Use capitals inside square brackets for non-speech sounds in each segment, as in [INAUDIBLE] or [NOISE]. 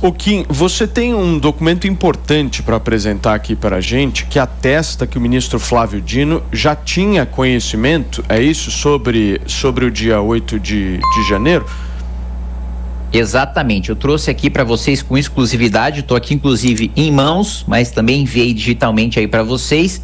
O Kim, você tem um documento importante para apresentar aqui para a gente que atesta que o ministro Flávio Dino já tinha conhecimento, é isso, sobre, sobre o dia 8 de, de janeiro? Exatamente, eu trouxe aqui para vocês com exclusividade, estou aqui inclusive em mãos, mas também enviei digitalmente aí para vocês,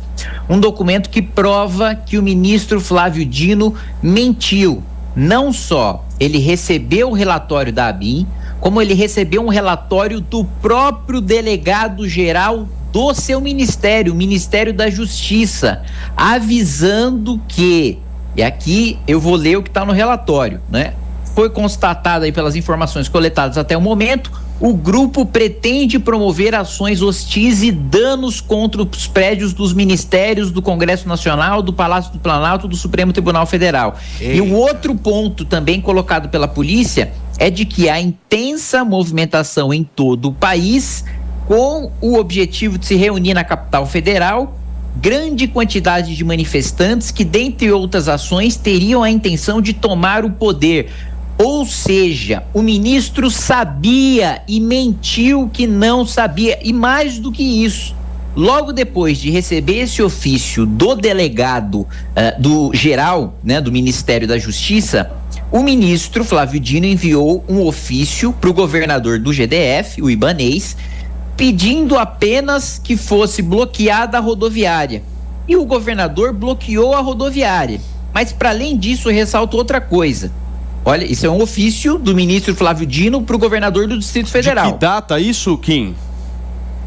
um documento que prova que o ministro Flávio Dino mentiu. Não só ele recebeu o relatório da ABIN, como ele recebeu um relatório do próprio delegado geral do seu ministério, o Ministério da Justiça, avisando que, e aqui eu vou ler o que está no relatório, né? Foi constatado aí pelas informações coletadas até o momento, o grupo pretende promover ações hostis e danos contra os prédios dos ministérios do Congresso Nacional, do Palácio do Planalto, do Supremo Tribunal Federal. Eita. E o outro ponto também colocado pela polícia é de que há intensa movimentação em todo o país com o objetivo de se reunir na capital federal grande quantidade de manifestantes que, dentre outras ações, teriam a intenção de tomar o poder. Ou seja, o ministro sabia e mentiu que não sabia. E mais do que isso, logo depois de receber esse ofício do delegado uh, do geral, né, do Ministério da Justiça, o ministro Flávio Dino enviou um ofício para o governador do GDF, o Ibanês, pedindo apenas que fosse bloqueada a rodoviária. E o governador bloqueou a rodoviária. Mas, para além disso, ressalto outra coisa. Olha, isso é um ofício do ministro Flávio Dino para o governador do Distrito Federal. De que data isso, Kim?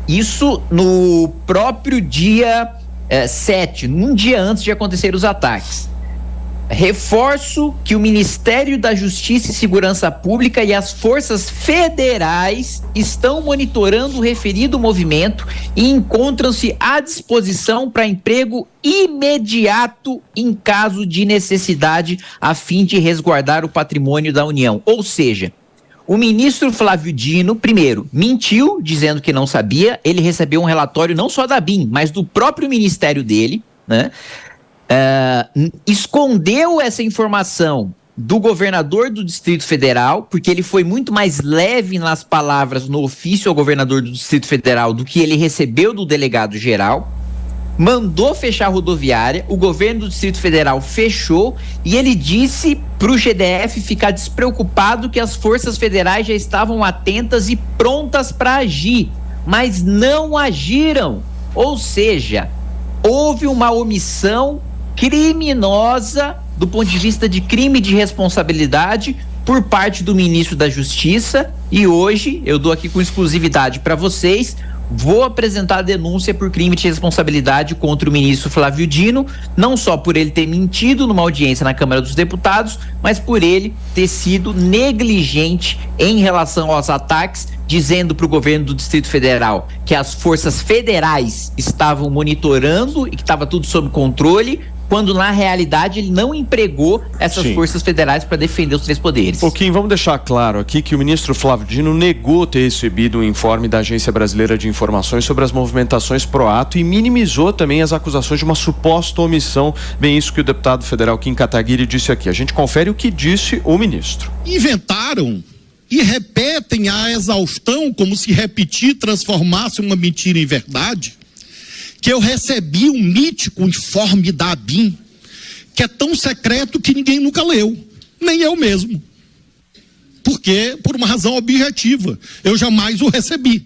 Isso no próprio dia eh, 7, num dia antes de acontecer os ataques. Reforço que o Ministério da Justiça e Segurança Pública e as forças federais estão monitorando o referido movimento e encontram-se à disposição para emprego imediato em caso de necessidade, a fim de resguardar o patrimônio da União. Ou seja, o ministro Flávio Dino, primeiro, mentiu dizendo que não sabia. Ele recebeu um relatório não só da BIM, mas do próprio ministério dele, né? Escondeu essa informação do governador do Distrito Federal, porque ele foi muito mais leve nas palavras no ofício ao governador do Distrito Federal do que ele recebeu do delegado geral. Mandou fechar a rodoviária, o governo do Distrito Federal fechou e ele disse para o GDF ficar despreocupado que as forças federais já estavam atentas e prontas para agir, mas não agiram. Ou seja, houve uma omissão criminosa do ponto de vista de crime de responsabilidade por parte do ministro da Justiça. E hoje eu dou aqui com exclusividade para vocês vou apresentar a denúncia por crime de responsabilidade contra o ministro Flávio Dino, não só por ele ter mentido numa audiência na Câmara dos Deputados, mas por ele ter sido negligente em relação aos ataques, dizendo para o governo do Distrito Federal que as forças federais estavam monitorando e que estava tudo sob controle, quando na realidade ele não empregou essas Sim. forças federais para defender os três poderes. Pouquinho, vamos deixar claro aqui que o ministro Flávio Dino negou ter recebido um informe da Agência Brasileira de Informações sobre as movimentações pro ato e minimizou também as acusações de uma suposta omissão. Bem, isso que o deputado federal Kim Kataguiri disse aqui. A gente confere o que disse o ministro. Inventaram e repetem a exaustão como se repetir transformasse uma mentira em verdade que eu recebi um mítico informe da ABIN, que é tão secreto que ninguém nunca leu, nem eu mesmo. Porque, por uma razão objetiva, eu jamais o recebi.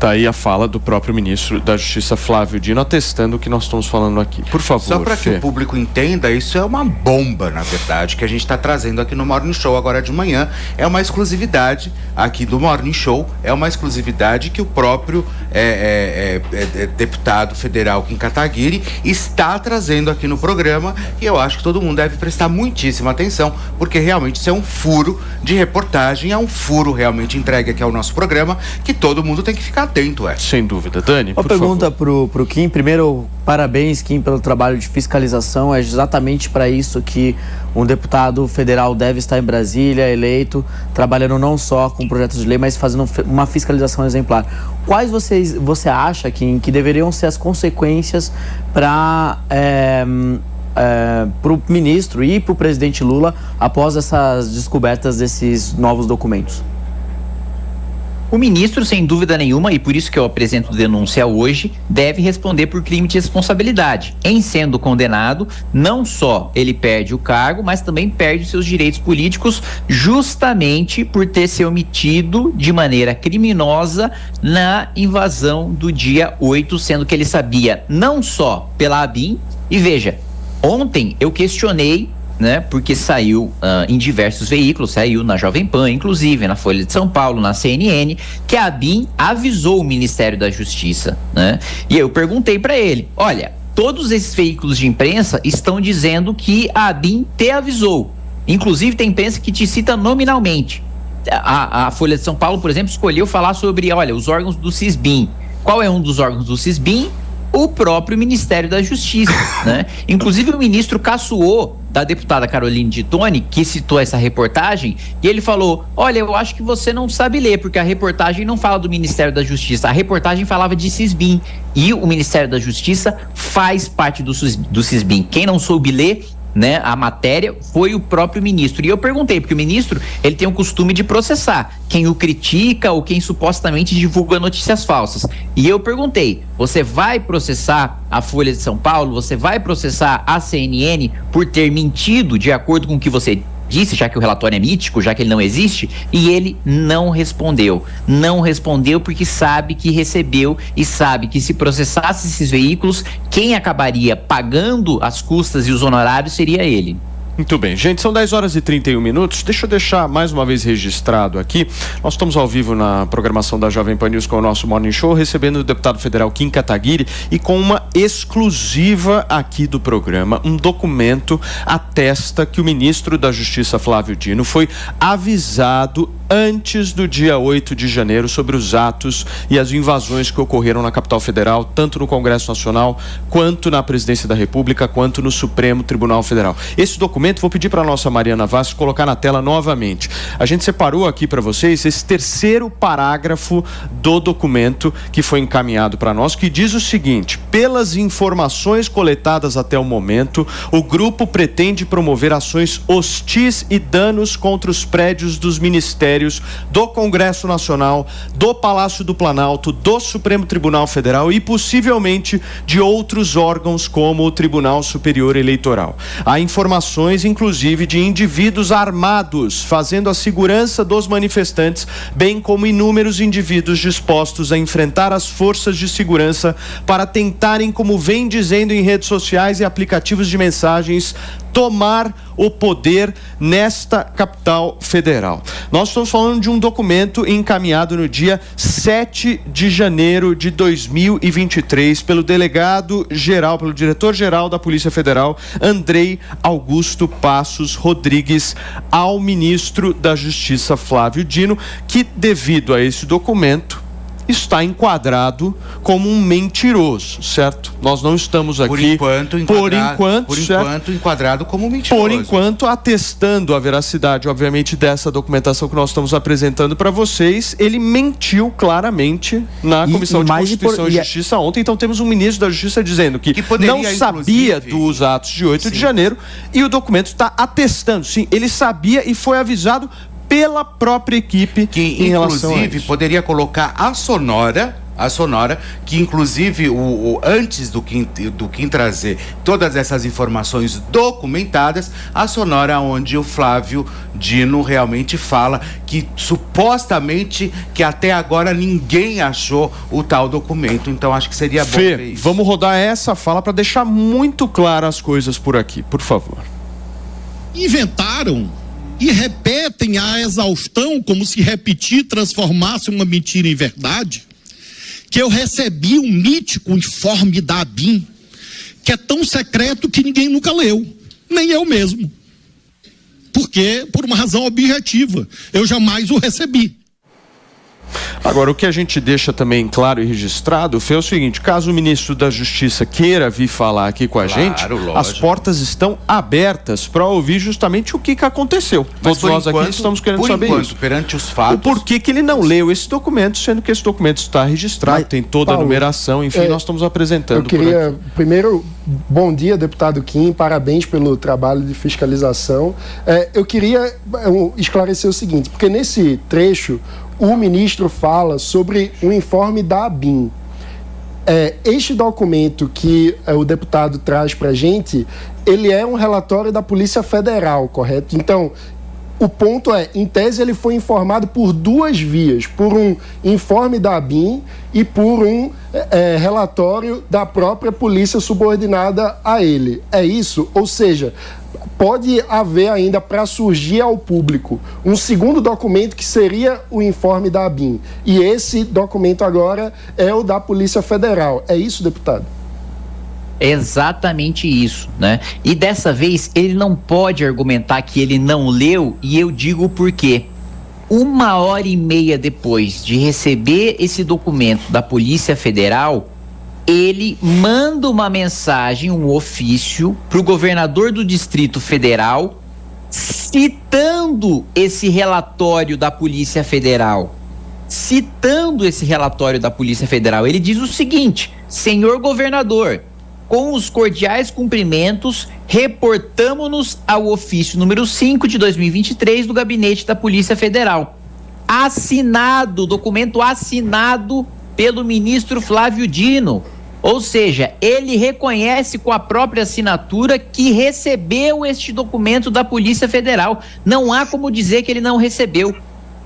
Está aí a fala do próprio ministro da Justiça, Flávio Dino, atestando o que nós estamos falando aqui. Por favor. Só para que o público entenda, isso é uma bomba, na verdade, que a gente está trazendo aqui no Morning Show agora de manhã. É uma exclusividade aqui do Morning Show, é uma exclusividade que o próprio é, é, é, é deputado federal Kim Kataguiri está trazendo aqui no programa e eu acho que todo mundo deve prestar muitíssima atenção, porque realmente isso é um furo de reportagem, é um furo realmente entregue aqui ao nosso programa que todo mundo tem que ficar atento, é. Sem dúvida. Dani, Uma pergunta para o Kim. Primeiro, parabéns, Kim, pelo trabalho de fiscalização. É exatamente para isso que um deputado federal deve estar em Brasília, eleito, trabalhando não só com projetos de lei, mas fazendo uma fiscalização exemplar. Quais vocês, você acha, Kim, que deveriam ser as consequências para... É, é, para o ministro e para o presidente Lula após essas descobertas desses novos documentos? O ministro, sem dúvida nenhuma, e por isso que eu apresento denúncia hoje, deve responder por crime de responsabilidade. Em sendo condenado, não só ele perde o cargo, mas também perde seus direitos políticos, justamente por ter se omitido de maneira criminosa na invasão do dia 8, sendo que ele sabia não só pela ABIN, e veja, ontem eu questionei né? Porque saiu uh, em diversos veículos, saiu na Jovem Pan, inclusive na Folha de São Paulo, na CNN, que a ABIN avisou o Ministério da Justiça, né? E eu perguntei para ele, olha, todos esses veículos de imprensa estão dizendo que a ABIN te avisou. Inclusive tem imprensa que te cita nominalmente. A, a Folha de São Paulo, por exemplo, escolheu falar sobre, olha, os órgãos do CISBIM. Qual é um dos órgãos do CISBIM? O próprio Ministério da Justiça, [LAUGHS] né? Inclusive o ministro caçoou da deputada Caroline de Tone, que citou essa reportagem, e ele falou: Olha, eu acho que você não sabe ler, porque a reportagem não fala do Ministério da Justiça, a reportagem falava de Cisbim. E o Ministério da Justiça faz parte do, do. Quem não soube ler, né, a matéria foi o próprio ministro. E eu perguntei, porque o ministro ele tem o costume de processar quem o critica ou quem supostamente divulga notícias falsas. E eu perguntei: você vai processar a Folha de São Paulo? Você vai processar a CNN por ter mentido de acordo com o que você disse, já que o relatório é mítico, já que ele não existe, e ele não respondeu. Não respondeu porque sabe que recebeu e sabe que se processasse esses veículos, quem acabaria pagando as custas e os honorários seria ele. Muito bem, gente, são 10 horas e 31 minutos. Deixa eu deixar mais uma vez registrado aqui. Nós estamos ao vivo na programação da Jovem Pan News com o nosso Morning Show, recebendo o deputado federal Kim Kataguiri e com uma exclusiva aqui do programa. Um documento atesta que o ministro da Justiça, Flávio Dino, foi avisado antes do dia 8 de janeiro sobre os atos e as invasões que ocorreram na capital federal, tanto no Congresso Nacional, quanto na Presidência da República, quanto no Supremo Tribunal Federal. Esse documento, vou pedir para a nossa Mariana Vaz colocar na tela novamente. A gente separou aqui para vocês esse terceiro parágrafo do documento que foi encaminhado para nós, que diz o seguinte: pelas informações coletadas até o momento, o grupo pretende promover ações hostis e danos contra os prédios dos ministérios ministérios, do Congresso Nacional, do Palácio do Planalto, do Supremo Tribunal Federal e possivelmente de outros órgãos como o Tribunal Superior Eleitoral. Há informações, inclusive, de indivíduos armados fazendo a segurança dos manifestantes, bem como inúmeros indivíduos dispostos a enfrentar as forças de segurança para tentarem, como vem dizendo em redes sociais e aplicativos de mensagens, tomar o poder nesta capital federal. Nós estamos falando de um documento encaminhado no dia 7 de janeiro de 2023 pelo delegado geral, pelo diretor-geral da Polícia Federal, Andrei Augusto Passos Rodrigues, ao ministro da Justiça, Flávio Dino, que devido a esse documento está enquadrado como um mentiroso, certo? Nós não estamos aqui por enquanto por enquanto, por enquanto enquadrado como mentiroso. Por enquanto atestando a veracidade, obviamente, dessa documentação que nós estamos apresentando para vocês, ele mentiu claramente na e, Comissão e de Constituição por... e Justiça ontem. Então temos um ministro da Justiça dizendo que, que poderia, não sabia inclusive... dos atos de 8 sim. de janeiro e o documento está atestando, sim, ele sabia e foi avisado pela própria equipe que em inclusive poderia colocar a sonora a sonora que inclusive o, o, antes do Kim, do Kim trazer todas essas informações documentadas a sonora onde o Flávio Dino realmente fala que supostamente que até agora ninguém achou o tal documento. Então acho que seria bom Fê, vamos rodar essa fala para deixar muito claras as coisas por aqui por favor. Inventaram e repetem a exaustão, como se repetir transformasse uma mentira em verdade, que eu recebi um mítico informe da ABIN, que é tão secreto que ninguém nunca leu, nem eu mesmo. Porque, por uma razão objetiva, eu jamais o recebi. Agora, o que a gente deixa também claro e registrado foi o seguinte: caso o ministro da Justiça queira vir falar aqui com a claro, gente, lógico. as portas estão abertas para ouvir justamente o que, que aconteceu. Mas Todos nós enquanto, aqui estamos querendo saber enquanto, isso. perante os fatos. O porquê que ele não leu esse documento, sendo que esse documento está registrado, Mas, tem toda Paulo, a numeração, enfim, é, nós estamos apresentando. Eu queria, primeiro, bom dia, deputado Kim, parabéns pelo trabalho de fiscalização. É, eu queria é, esclarecer o seguinte, porque nesse trecho o ministro fala sobre o informe da ABIN. É, este documento que é, o deputado traz para a gente, ele é um relatório da Polícia Federal, correto? Então, o ponto é, em tese, ele foi informado por duas vias: por um informe da ABIN e por um é, relatório da própria polícia subordinada a ele. É isso? Ou seja, pode haver ainda para surgir ao público um segundo documento que seria o informe da ABIN. E esse documento agora é o da Polícia Federal. É isso, deputado? Exatamente isso, né? E dessa vez ele não pode argumentar que ele não leu, e eu digo por quê. Uma hora e meia depois de receber esse documento da Polícia Federal, ele manda uma mensagem, um ofício, para o governador do Distrito Federal, citando esse relatório da Polícia Federal. Citando esse relatório da Polícia Federal, ele diz o seguinte: senhor governador, com os cordiais cumprimentos, reportamos-nos ao ofício número 5 de 2023 do Gabinete da Polícia Federal. Assinado, documento assinado pelo ministro Flávio Dino. Ou seja, ele reconhece com a própria assinatura que recebeu este documento da Polícia Federal. Não há como dizer que ele não recebeu.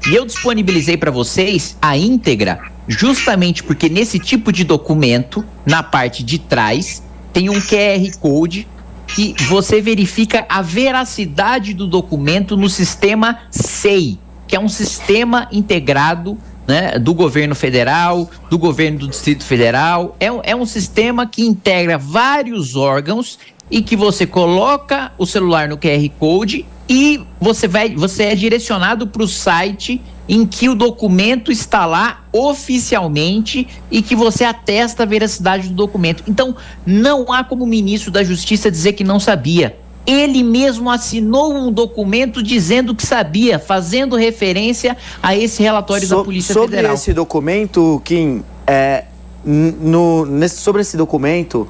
E eu disponibilizei para vocês a íntegra, justamente porque nesse tipo de documento, na parte de trás, tem um QR Code que você verifica a veracidade do documento no sistema SEI, que é um sistema integrado né, do governo federal, do governo do Distrito Federal. É, é um sistema que integra vários órgãos e que você coloca o celular no QR Code e você vai, você é direcionado para o site em que o documento está lá oficialmente e que você atesta a veracidade do documento. Então, não há como o ministro da Justiça dizer que não sabia. Ele mesmo assinou um documento dizendo que sabia, fazendo referência a esse relatório so, da Polícia sobre Federal. Sobre esse documento, Kim, é, no, nesse, sobre esse documento,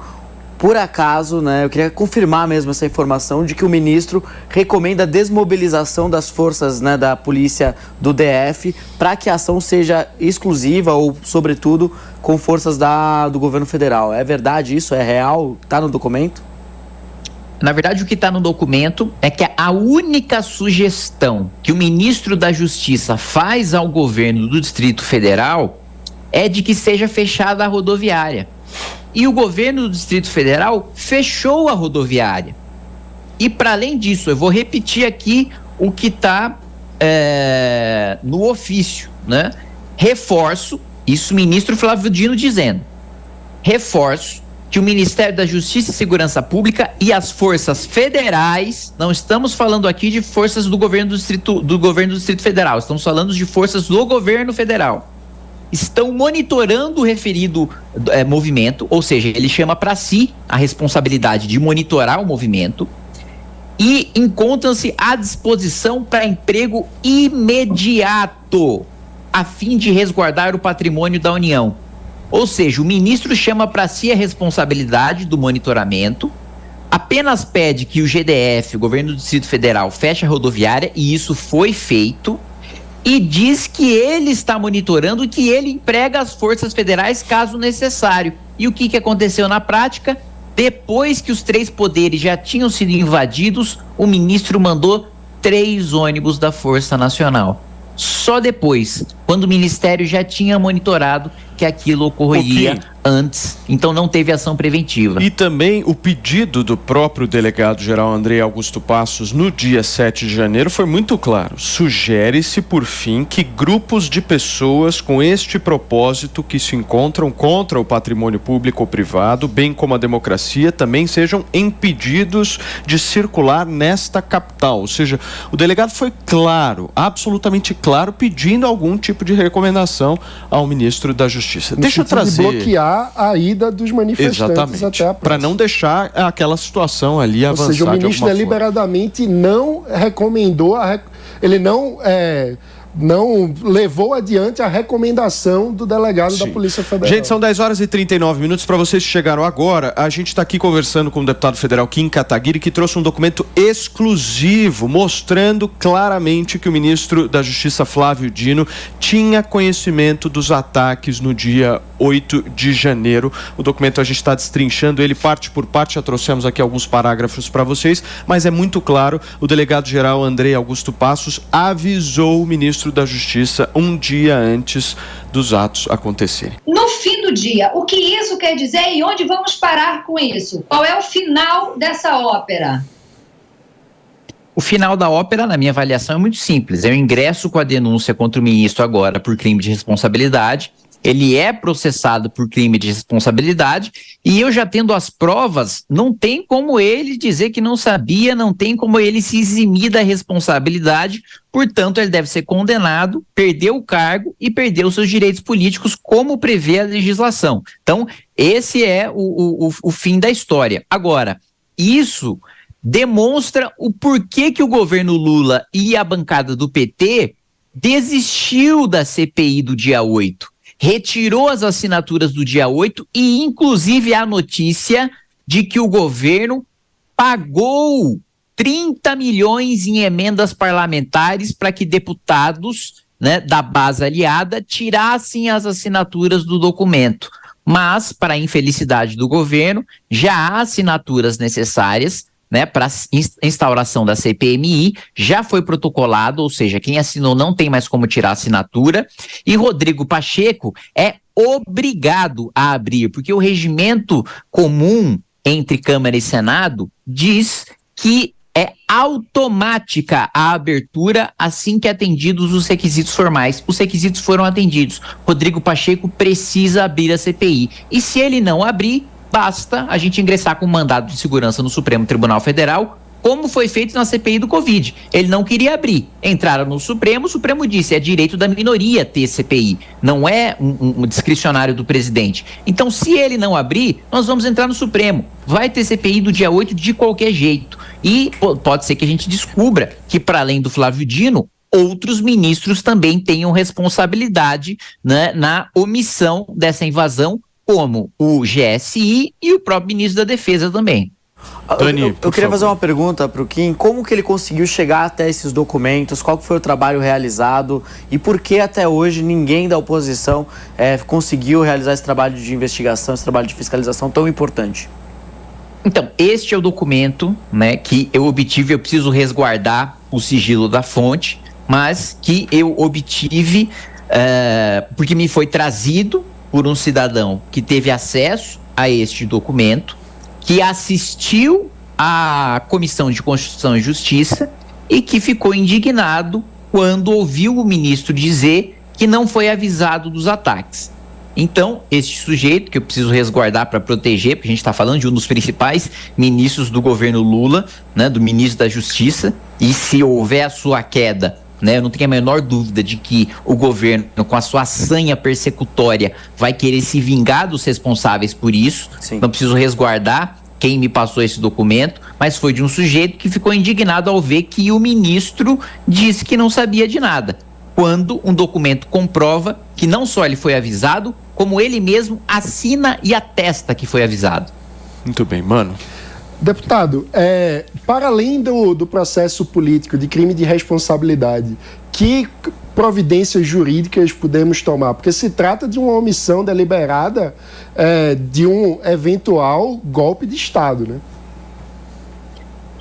por acaso, né, eu queria confirmar mesmo essa informação de que o ministro recomenda a desmobilização das forças né, da polícia do DF para que a ação seja exclusiva ou, sobretudo, com forças da, do governo federal. É verdade isso? É real? Está no documento? Na verdade, o que está no documento é que a única sugestão que o ministro da Justiça faz ao governo do Distrito Federal é de que seja fechada a rodoviária. E o governo do Distrito Federal fechou a rodoviária. E para além disso, eu vou repetir aqui o que está é, no ofício, né? Reforço, isso o ministro Flávio Dino dizendo. Reforço que o Ministério da Justiça e Segurança Pública e as forças federais, não estamos falando aqui de forças do governo do Distrito, do governo do Distrito Federal, estamos falando de forças do governo federal estão monitorando o referido é, movimento, ou seja, ele chama para si a responsabilidade de monitorar o movimento e encontram-se à disposição para emprego imediato, a fim de resguardar o patrimônio da União. Ou seja, o ministro chama para si a responsabilidade do monitoramento, apenas pede que o GDF, o governo do Distrito Federal, feche a rodoviária, e isso foi feito e diz que ele está monitorando e que ele emprega as forças federais caso necessário. E o que, que aconteceu na prática? Depois que os três poderes já tinham sido invadidos, o ministro mandou três ônibus da Força Nacional. Só depois, quando o ministério já tinha monitorado que aquilo ocorreria antes, então não teve ação preventiva. E também o pedido do próprio delegado-geral André Augusto Passos no dia 7 de janeiro foi muito claro. Sugere-se, por fim, que grupos de pessoas com este propósito que se encontram contra o patrimônio público ou privado, bem como a democracia, também sejam impedidos de circular nesta capital. Ou seja, o delegado foi claro, absolutamente claro, pedindo algum tipo de recomendação ao ministro da Justiça. No Deixa eu trazer. De bloquear a ida dos manifestantes Exatamente. até a Para não deixar aquela situação ali Ou avançar. Ou seja, o ministro deliberadamente não recomendou, a, ele não é, não levou adiante a recomendação do delegado Sim. da Polícia Federal. Gente, são 10 horas e 39 minutos. Para vocês que chegaram agora, a gente está aqui conversando com o deputado federal Kim Kataguiri, que trouxe um documento exclusivo mostrando claramente que o ministro da Justiça, Flávio Dino, tinha conhecimento dos ataques no dia 8 de janeiro. O documento a gente está destrinchando ele parte por parte, já trouxemos aqui alguns parágrafos para vocês, mas é muito claro: o delegado-geral Andrei Augusto Passos avisou o ministro da Justiça um dia antes dos atos acontecerem. No fim do dia, o que isso quer dizer e onde vamos parar com isso? Qual é o final dessa ópera? O final da ópera, na minha avaliação, é muito simples. Eu ingresso com a denúncia contra o ministro agora por crime de responsabilidade ele é processado por crime de responsabilidade e eu já tendo as provas, não tem como ele dizer que não sabia, não tem como ele se eximir da responsabilidade, portanto, ele deve ser condenado, perder o cargo e perder os seus direitos políticos, como prevê a legislação. Então, esse é o, o, o fim da história. Agora, isso demonstra o porquê que o governo Lula e a bancada do PT desistiu da CPI do dia 8 retirou as assinaturas do dia 8 e, inclusive, a notícia de que o governo pagou 30 milhões em emendas parlamentares para que deputados né, da base aliada tirassem as assinaturas do documento. Mas, para infelicidade do governo, já há assinaturas necessárias né, para instauração da CPMI, já foi protocolado, ou seja, quem assinou não tem mais como tirar a assinatura, e Rodrigo Pacheco é obrigado a abrir, porque o regimento comum entre Câmara e Senado diz que é automática a abertura assim que atendidos os requisitos formais. Os requisitos foram atendidos. Rodrigo Pacheco precisa abrir a CPI. E se ele não abrir, basta a gente ingressar com um mandado de segurança no Supremo Tribunal Federal, como foi feito na CPI do Covid. Ele não queria abrir. Entraram no Supremo, o Supremo disse: é direito da minoria ter CPI, não é um, um, discricionário do presidente. Então, se ele não abrir, nós vamos entrar no Supremo. Vai ter CPI do dia 8 de qualquer jeito. E pode ser que a gente descubra que, para além do Flávio Dino, outros ministros também tenham responsabilidade né, na omissão dessa invasão como o GSI e o próprio ministro da Defesa também. Dani, eu, eu, eu queria fazer uma pergunta para o Kim. Como que ele conseguiu chegar até esses documentos? Qual foi o trabalho realizado? E por que até hoje ninguém da oposição é, conseguiu realizar esse trabalho de investigação, esse trabalho de fiscalização tão importante? Então, este é o documento né, que eu obtive. Eu preciso resguardar o sigilo da fonte, mas que eu obtive uh, porque me foi trazido por um cidadão que teve acesso a este documento, que assistiu à Comissão de Constituição e Justiça e que ficou indignado quando ouviu o ministro dizer que não foi avisado dos ataques. Então, este sujeito, que eu preciso resguardar para proteger, porque a gente está falando de um dos principais ministros do governo Lula, né, do ministro da Justiça, e se houver a sua queda, né? Eu não tenho a menor dúvida de que o governo, com a sua sanha persecutória, vai querer se vingar dos responsáveis por isso. Sim. Não preciso resguardar quem me passou esse documento, mas foi de um sujeito que ficou indignado ao ver que o ministro disse que não sabia de nada. Quando um documento comprova que não só ele foi avisado, como ele mesmo assina e atesta que foi avisado. Muito bem, mano. Deputado, é, para além do, do processo político de crime de responsabilidade, que providências jurídicas podemos tomar? Porque se trata de uma omissão deliberada é, de um eventual golpe de Estado, né?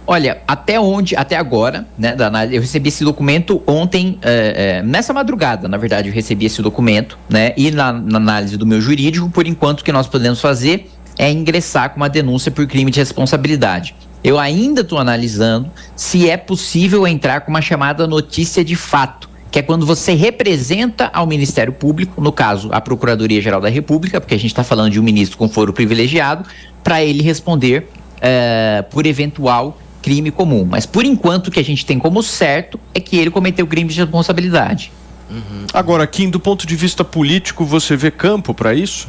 Olha, até onde, até agora, né, eu recebi esse documento ontem, é, é, nessa madrugada, na verdade, eu recebi esse documento, né, e na, na análise do meu jurídico, por enquanto, o que nós podemos fazer é ingressar com uma denúncia por crime de responsabilidade. Eu ainda estou analisando se é possível entrar com uma chamada notícia de fato, que é quando você representa ao Ministério Público, no caso, a Procuradoria-Geral da República, porque a gente está falando de um ministro com foro privilegiado, para ele responder é, por eventual crime comum. Mas por enquanto o que a gente tem como certo é que ele cometeu crime de responsabilidade. Uhum. Agora, Kim, do ponto de vista político, você vê campo para isso?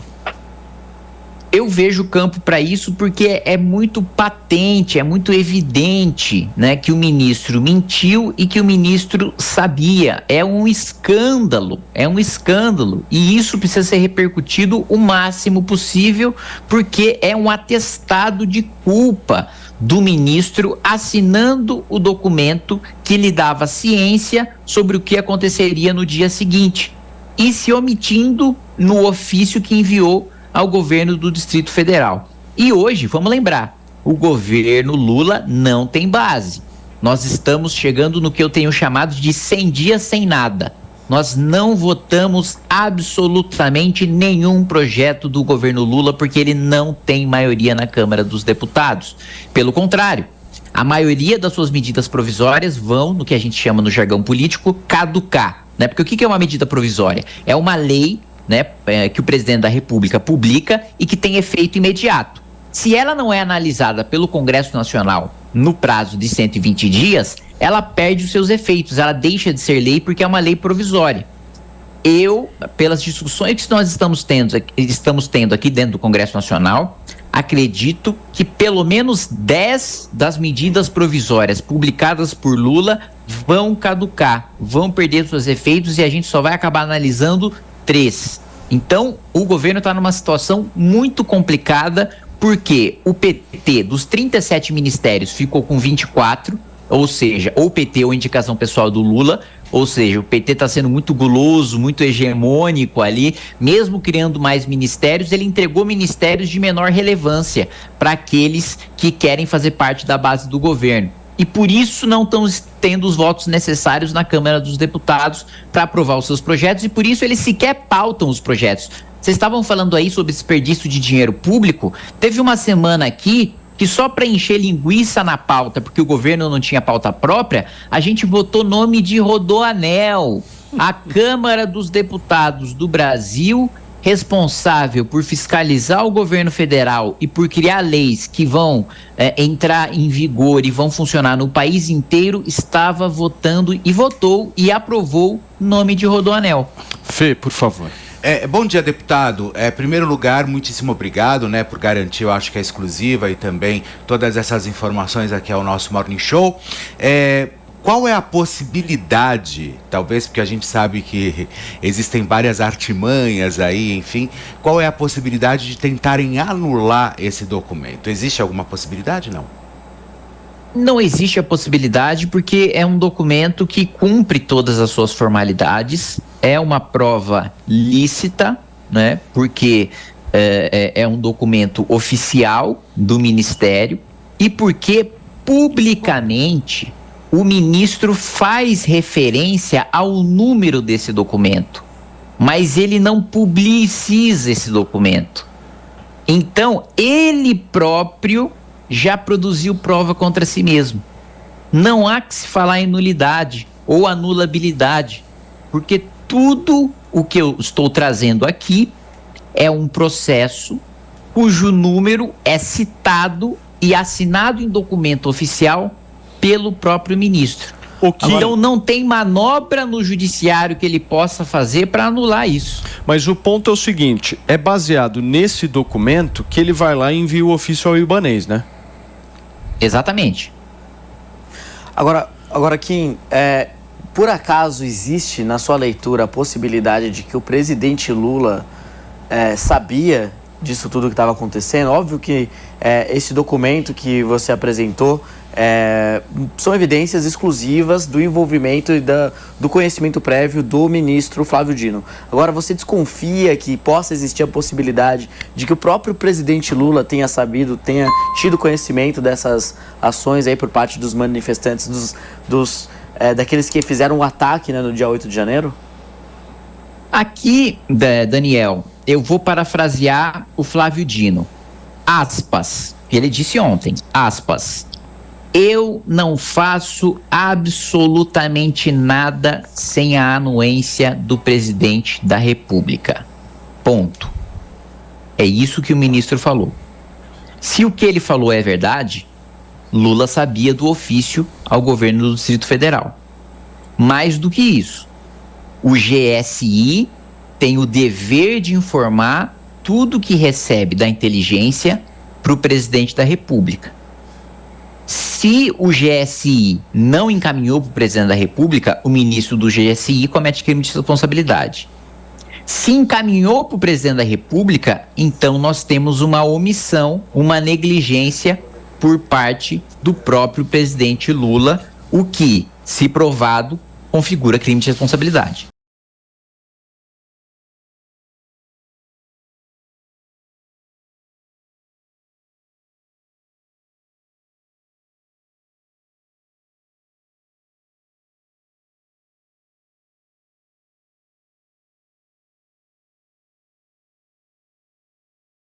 Eu vejo campo para isso porque é muito patente, é muito evidente, né, que o ministro mentiu e que o ministro sabia. É um escândalo, é um escândalo e isso precisa ser repercutido o máximo possível porque é um atestado de culpa do ministro assinando o documento que lhe dava ciência sobre o que aconteceria no dia seguinte e se omitindo no ofício que enviou ao governo do Distrito Federal. E hoje, vamos lembrar, o governo Lula não tem base. Nós estamos chegando no que eu tenho chamado de 100 dias sem nada. Nós não votamos absolutamente nenhum projeto do governo Lula porque ele não tem maioria na Câmara dos Deputados. Pelo contrário, a maioria das suas medidas provisórias vão, no que a gente chama no jargão político, caducar. Né? Porque o que é uma medida provisória? É uma lei né, é, que o presidente da República publica e que tem efeito imediato. Se ela não é analisada pelo Congresso Nacional no prazo de 120 dias, ela perde os seus efeitos, ela deixa de ser lei porque é uma lei provisória. Eu, pelas discussões que nós estamos tendo, estamos tendo aqui dentro do Congresso Nacional, acredito que pelo menos 10 das medidas provisórias publicadas por Lula vão caducar, vão perder seus efeitos e a gente só vai acabar analisando três. Então, o governo está numa situação muito complicada, porque o PT, dos 37 ministérios, ficou com 24, ou seja, ou PT ou indicação pessoal do Lula, ou seja, o PT está sendo muito guloso, muito hegemônico ali, mesmo criando mais ministérios, ele entregou ministérios de menor relevância para aqueles que querem fazer parte da base do governo e por isso não estão tendo os votos necessários na Câmara dos Deputados para aprovar os seus projetos e por isso eles sequer pautam os projetos. Vocês estavam falando aí sobre desperdício de dinheiro público. Teve uma semana aqui que só para encher linguiça na pauta, porque o governo não tinha pauta própria, a gente botou nome de Rodoanel. A Câmara dos Deputados do Brasil responsável por fiscalizar o governo federal e por criar leis que vão é, entrar em vigor e vão funcionar no país inteiro, estava votando e votou e aprovou nome de Rodoanel. Fê, por favor. É, bom dia, deputado. É, primeiro lugar, muitíssimo obrigado, né, por garantir, eu acho que é exclusiva e também todas essas informações aqui ao nosso Morning Show. É, qual é a possibilidade, talvez porque a gente sabe que existem várias artimanhas aí, enfim, qual é a possibilidade de tentarem anular esse documento? Existe alguma possibilidade, não? Não existe a possibilidade porque é um documento que cumpre todas as suas formalidades, é uma prova lícita, né? Porque é, é, é um documento oficial do Ministério e porque publicamente o ministro faz referência ao número desse documento, mas ele não publiciza esse documento. Então, ele próprio já produziu prova contra si mesmo. Não há que se falar em nulidade ou anulabilidade, porque tudo o que eu estou trazendo aqui é um processo cujo número é citado e assinado em documento oficial pelo próprio ministro. Que... Então não tem manobra no judiciário que ele possa fazer para anular isso. Mas o ponto é o seguinte: é baseado nesse documento que ele vai lá e envia o ofício ao Ibanês, né? Exatamente. Agora, agora Kim, é, por acaso existe na sua leitura a possibilidade de que o presidente Lula é, sabia disso tudo que estava acontecendo? Óbvio que é, esse documento que você apresentou é, são evidências exclusivas do envolvimento e da, do conhecimento prévio do ministro Flávio Dino. Agora, você desconfia que possa existir a possibilidade de que o próprio presidente Lula tenha sabido, tenha tido conhecimento dessas ações aí por parte dos manifestantes, dos, dos é, daqueles que fizeram o um ataque né, no dia 8 de janeiro? Aqui, Daniel, eu vou parafrasear o Flávio Dino. Aspas. Ele disse ontem, aspas. Eu não faço absolutamente nada sem a anuência do presidente da República. Ponto. É isso que o ministro falou. Se o que ele falou é verdade, Lula sabia do ofício ao governo do Distrito Federal. Mais do que isso, o GSI tem o dever de informar tudo que recebe da inteligência para o presidente da República. Se o GSI não encaminhou para o presidente da República, o ministro do GSI comete crime de responsabilidade. Se encaminhou para o presidente da República, então nós temos uma omissão, uma negligência por parte do próprio presidente Lula, o que, se provado, configura crime de responsabilidade.